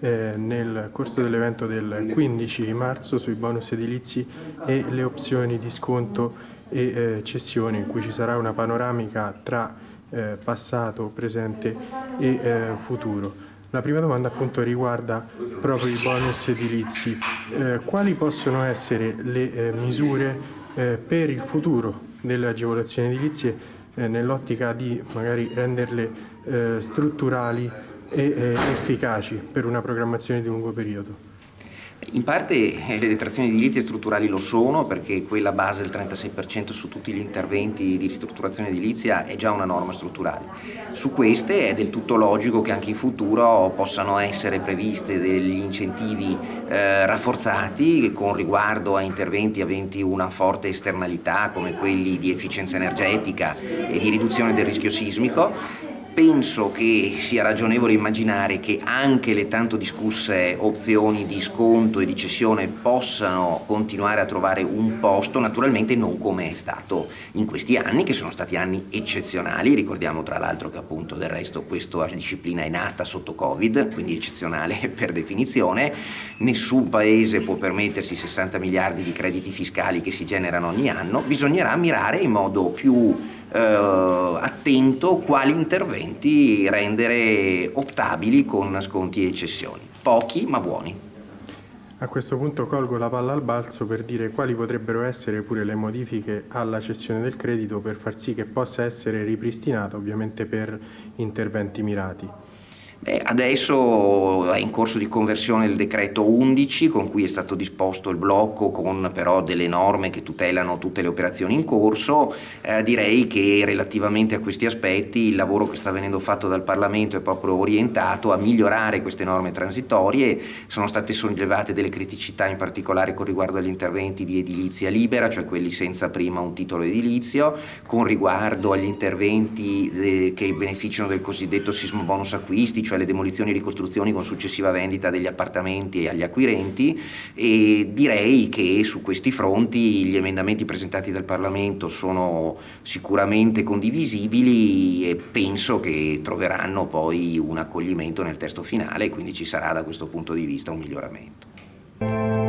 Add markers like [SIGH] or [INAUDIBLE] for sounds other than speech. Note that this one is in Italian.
eh, nel corso dell'evento del 15 marzo sui bonus edilizi e le opzioni di sconto e eh, cessione in cui ci sarà una panoramica tra eh, passato, presente e eh, futuro. La prima domanda appunto riguarda proprio i bonus edilizi. Eh, quali possono essere le eh, misure per il futuro delle agevolazioni edilizie nell'ottica di magari renderle strutturali e eh, efficaci per una programmazione di lungo periodo? In parte eh, le detrazioni edilizie strutturali lo sono perché quella base del 36% su tutti gli interventi di ristrutturazione edilizia è già una norma strutturale. Su queste è del tutto logico che anche in futuro possano essere previste degli incentivi eh, rafforzati con riguardo a interventi aventi una forte esternalità come quelli di efficienza energetica e di riduzione del rischio sismico penso che sia ragionevole immaginare che anche le tanto discusse opzioni di sconto e di cessione possano continuare a trovare un posto, naturalmente non come è stato in questi anni, che sono stati anni eccezionali, ricordiamo tra l'altro che appunto del resto questa disciplina è nata sotto Covid, quindi eccezionale [LAUGHS] per definizione, nessun paese può permettersi 60 miliardi di crediti fiscali che si generano ogni anno, bisognerà mirare in modo più attento quali interventi rendere optabili con sconti e cessioni. Pochi ma buoni. A questo punto colgo la palla al balzo per dire quali potrebbero essere pure le modifiche alla cessione del credito per far sì che possa essere ripristinata ovviamente per interventi mirati. Beh, adesso è in corso di conversione il decreto 11 con cui è stato disposto il blocco con però delle norme che tutelano tutte le operazioni in corso. Eh, direi che relativamente a questi aspetti il lavoro che sta venendo fatto dal Parlamento è proprio orientato a migliorare queste norme transitorie. Sono state sollevate delle criticità in particolare con riguardo agli interventi di edilizia libera, cioè quelli senza prima un titolo edilizio, con riguardo agli interventi eh, che beneficiano del cosiddetto sismo bonus acquisti, cioè le demolizioni e ricostruzioni con successiva vendita degli appartamenti agli acquirenti e direi che su questi fronti gli emendamenti presentati dal Parlamento sono sicuramente condivisibili e penso che troveranno poi un accoglimento nel testo finale e quindi ci sarà da questo punto di vista un miglioramento.